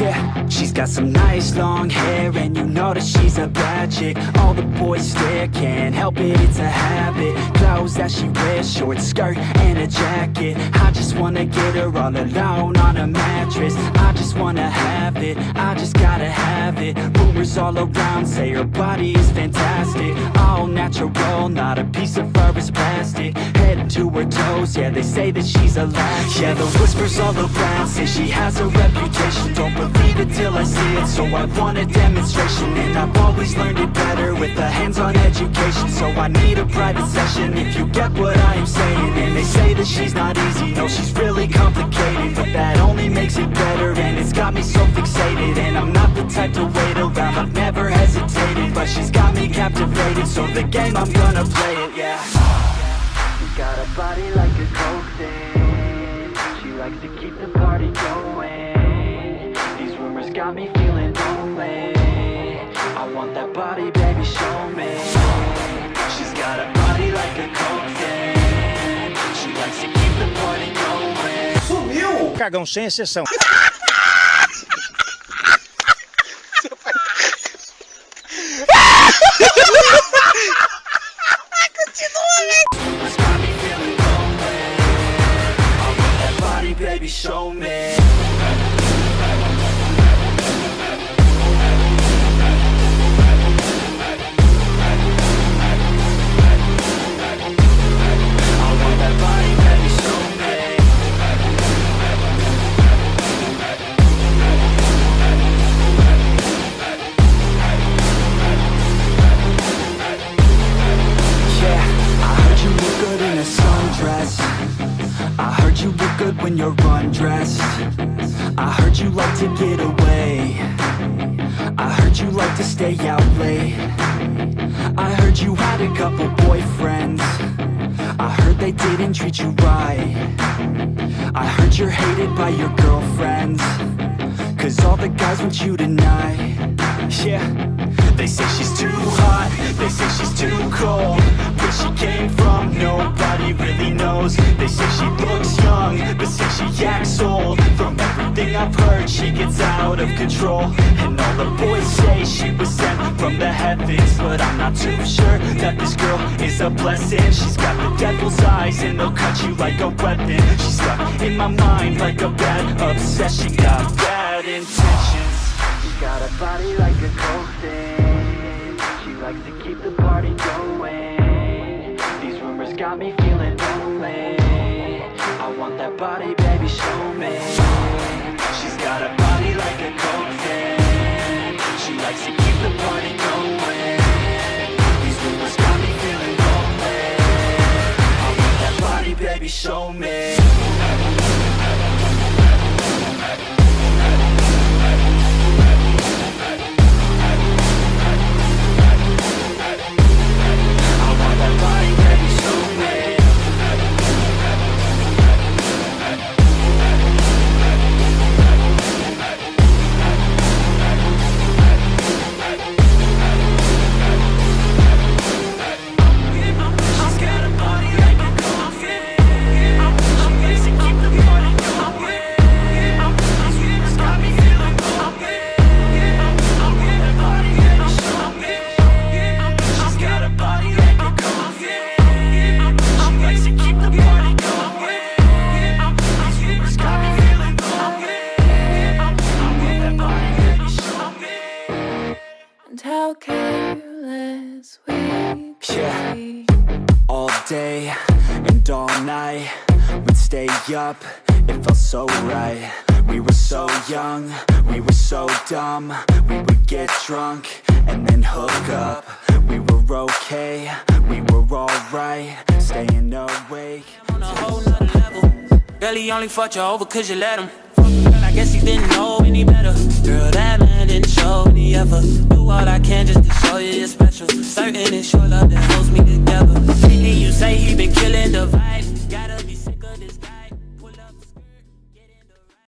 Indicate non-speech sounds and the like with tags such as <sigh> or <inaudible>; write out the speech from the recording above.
切。She's got some nice long hair and you know that she's a bad chick. All the boys stare, can't help it, it's a habit. Clothes that she wears, short skirt and a jacket. I just wanna get her all alone on a mattress. I just wanna have it, I just gotta have it. Rumors all around say her body is fantastic. All natural, not a piece of fur is plastic. Head to her toes, yeah they say that she's a latch. Yeah the whispers all around say she has a reputation. Don't believe it till I see it, so I want a demonstration And I've always learned it better with a hands-on education. So I need a private session if you get what I am saying. And they say that she's not easy, no she's really complicated. But that only makes it better and it's got me so fixated. And I'm not the type to wait around, I've never hesitated. But she's got me captivated, so the game I'm gonna play it, yeah. She's got a body like a coke thing She likes to keep the party going Rumors got me feeling lonely I want that body, baby, show me She's got a body like a coke thing She likes to keep the party going Sumiu! Cagão sem exceção. <laughs> when you're undressed. I heard you like to get away. I heard you like to stay out late. I heard you had a couple boyfriends. I heard they didn't treat you right. I heard you're hated by your girlfriends. Cause all the guys want you tonight. Yeah. They say she's too hot. They say she's too cold. Where she came from Nobody really knows. They say she looks young But say she acts old. From everything I've heard She gets out of control. And all the boys say she was sent from the heavens But I'm not too sure That this girl is a blessing. She's got the devil's eyes And they'll cut you like a weapon. She's stuck in my mind Like a bad obsession. She Got bad intentions. She's got a body like a coke thing She likes to keep the party going. These rumors got me feeling I want that body, baby, show me. She's got a body like a coke thing She likes to keep the party going day and all night We'd stay up, it felt so right We were so young, we were so dumb We would get drunk and then hook up We were okay, we were alright Staying awake on a whole nother level. Girl, he only fucked you over cause you let him. Girl, I guess he didn't know any better. Girl, that man didn't show any ever. Do all I can just to show you you're special. Certain it's your love that holds me together. Been killing the vibe.